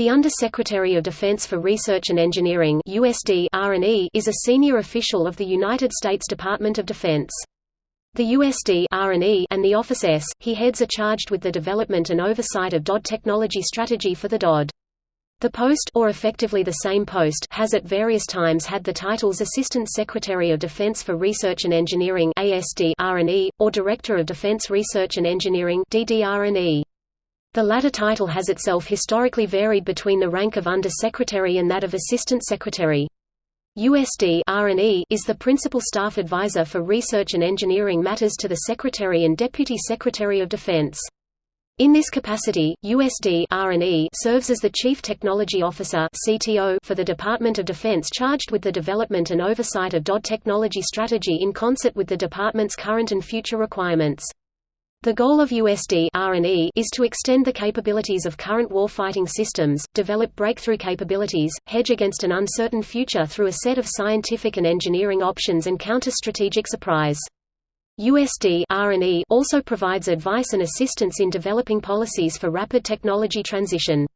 The Under-Secretary of Defense for Research and Engineering USD &E is a senior official of the United States Department of Defense. The USD &E and the Office S, he heads are charged with the development and oversight of DoD technology strategy for the DoD. The post or effectively the same post has at various times had the titles Assistant Secretary of Defense for Research and Engineering ASD &E, or Director of Defense Research and Engineering DDR&E. The latter title has itself historically varied between the rank of Under-Secretary and that of Assistant Secretary. USD is the principal staff advisor for research and engineering matters to the Secretary and Deputy Secretary of Defense. In this capacity, USD serves as the Chief Technology Officer for the Department of Defense charged with the development and oversight of DoD technology strategy in concert with the department's current and future requirements. The goal of USD &E is to extend the capabilities of current warfighting systems, develop breakthrough capabilities, hedge against an uncertain future through a set of scientific and engineering options and counter strategic surprise. USD &E also provides advice and assistance in developing policies for rapid technology transition.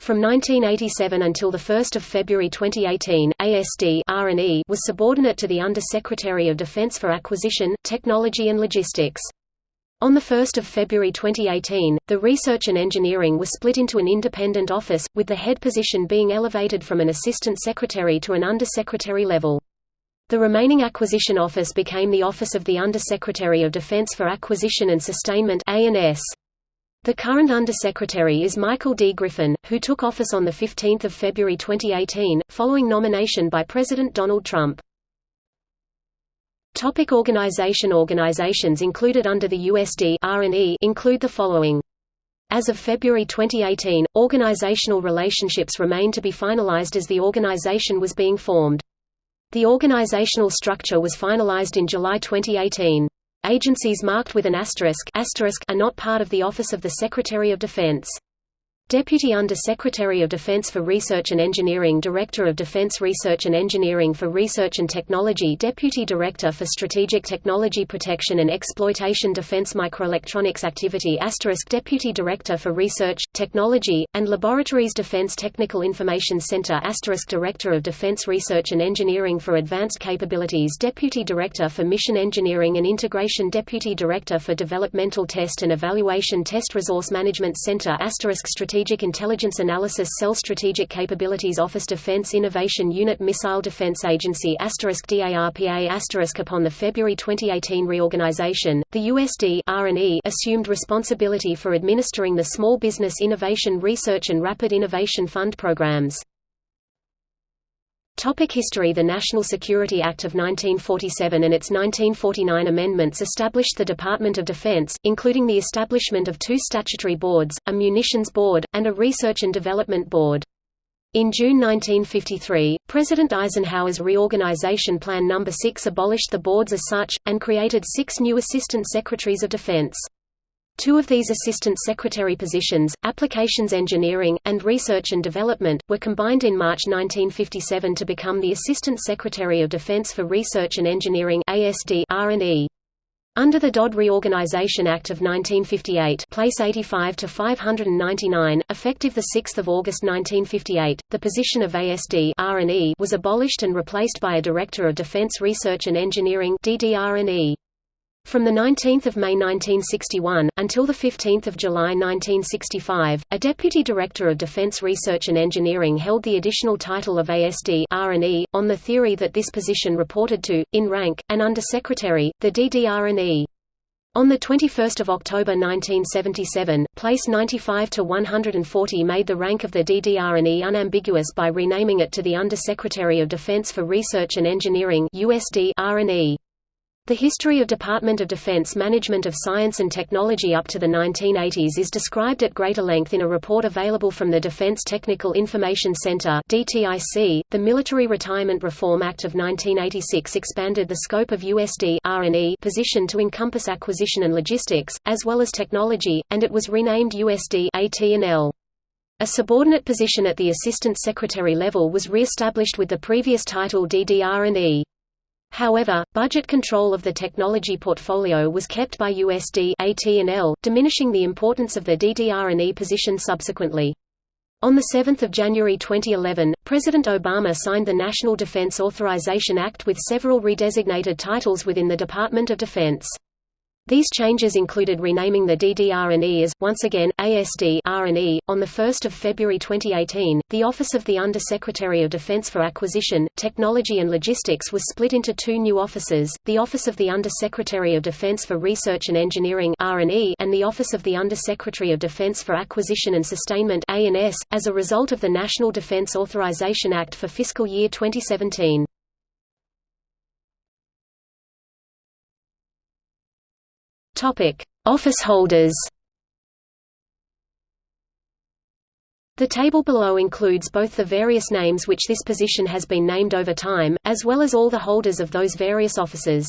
From 1987 until 1 February 2018, ASD &E was subordinate to the Under-Secretary of Defense for Acquisition, Technology and Logistics. On 1 February 2018, the Research and Engineering was split into an independent office, with the head position being elevated from an assistant secretary to an undersecretary level. The remaining acquisition office became the Office of the Undersecretary of Defense for Acquisition and Sustainment. The current Undersecretary is Michael D. Griffin, who took office on 15 February 2018, following nomination by President Donald Trump. Topic organization Organizations included under the USD include the following. As of February 2018, organizational relationships remain to be finalized as the organization was being formed. The organizational structure was finalized in July 2018. Agencies marked with an asterisk, asterisk are not part of the Office of the Secretary of Defense. Deputy Under-Secretary of Defense for Research and Engineering Director of Defense Research and Engineering for Research and Technology Deputy Director for Strategic Technology Protection and Exploitation Defense Microelectronics Activity Deputy Director for Research, Technology, and Laboratories Defense Technical Information Center Director of Defense Research and Engineering for Advanced Capabilities Deputy Director for Mission Engineering and Integration Deputy Director for Developmental Test and Evaluation Test Resource Management Center Strategic Strategic Intelligence Analysis Cell Strategic Capabilities Office Defense Innovation Unit Missile Defense Agency DARPA Upon the February 2018 reorganization, the USD &E assumed responsibility for administering the Small Business Innovation Research and Rapid Innovation Fund programs. Topic history The National Security Act of 1947 and its 1949 amendments established the Department of Defense, including the establishment of two statutory boards, a Munitions Board, and a Research and Development Board. In June 1953, President Eisenhower's Reorganization Plan No. 6 abolished the boards as such, and created six new Assistant Secretaries of Defense. Two of these assistant secretary positions, Applications Engineering, and Research and Development, were combined in March 1957 to become the Assistant Secretary of Defense for Research and Engineering ASD Under the DoD Reorganization Act of 1958 place 85 to 599, effective 6 August 1958, the position of ASD R&E was abolished and replaced by a Director of Defense Research and Engineering DDR&E. From 19 May 1961, until 15 July 1965, a Deputy Director of Defense Research and Engineering held the additional title of ASD &E, on the theory that this position reported to, in rank, an Undersecretary, the DDR&E. On 21 October 1977, place 95 to 140 made the rank of the DDR&E unambiguous by renaming it to the Undersecretary of Defense for Research and Engineering USD R&E. The history of Department of Defense management of science and technology up to the 1980s is described at greater length in a report available from the Defense Technical Information Center. The Military Retirement Reform Act of 1986 expanded the scope of USD R&E position to encompass acquisition and logistics, as well as technology, and it was renamed USD AT&L. A subordinate position at the Assistant Secretary level was re-established with the previous title DDR&E. However, budget control of the technology portfolio was kept by USD AT&L, diminishing the importance of the DDR&E position subsequently. On 7 January 2011, President Obama signed the National Defense Authorization Act with several redesignated titles within the Department of Defense. These changes included renaming the DDR&E as, once again, ASD R&E. .On 1 February 2018, the Office of the Under-Secretary of Defense for Acquisition, Technology and Logistics was split into two new offices, the Office of the Under-Secretary of Defense for Research and Engineering R&E and the Office of the Under-Secretary of Defense for Acquisition and Sustainment A&S, as a result of the National Defense Authorization Act for fiscal year 2017. Office holders. The table below includes both the various names which this position has been named over time, as well as all the holders of those various offices.